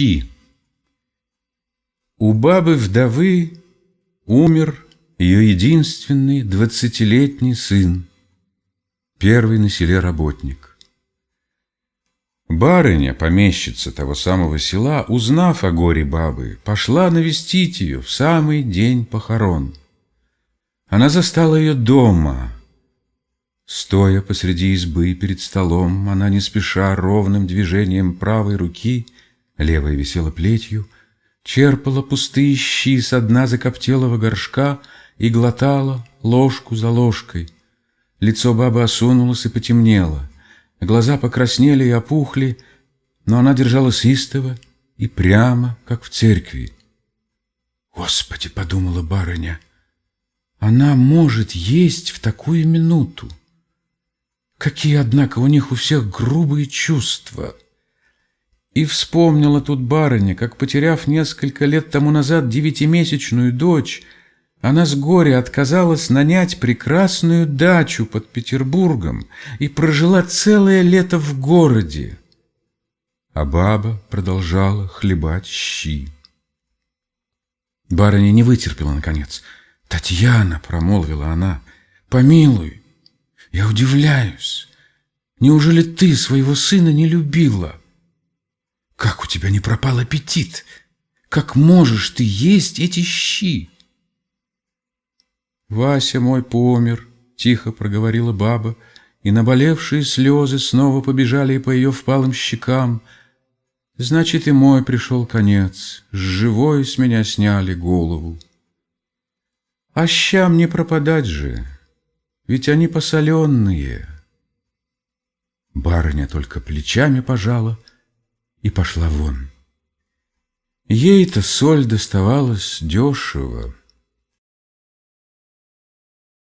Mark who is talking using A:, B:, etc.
A: Щи У бабы-вдовы умер ее единственный двадцатилетний сын, первый на селе работник. Барыня, помещица того самого села, узнав о горе бабы, пошла навестить ее в самый день похорон. Она застала ее дома. Стоя посреди избы перед столом, она не спеша ровным движением правой руки, левая висела плетью, черпала пустые щи с дна закоптелого горшка и глотала ложку за ложкой. Лицо бабы осунулось и потемнело, глаза покраснели и опухли, но она держалась истово и прямо, как в церкви. «Господи!» — подумала барыня, — «она может есть в такую минуту. Какие, однако, у них у всех грубые чувства!» И вспомнила тут барыня, как, потеряв несколько лет тому назад девятимесячную дочь, она с горя отказалась нанять прекрасную дачу под Петербургом и прожила целое лето в городе. А баба продолжала хлебать щи. Барыня не вытерпела, наконец. «Татьяна», — промолвила она, — «помилуй, я удивляюсь. Неужели ты своего сына не любила? Как у тебя не пропал аппетит? Как можешь ты есть эти щи?» «Вася мой помер», — тихо проговорила баба, и наболевшие слезы снова побежали по ее впалым щекам. «Значит, и мой пришел конец, с живой с меня сняли голову». «А щам не пропадать же, ведь они посоленные». Барыня только плечами пожала и пошла вон. Ей-то соль доставалась дешево.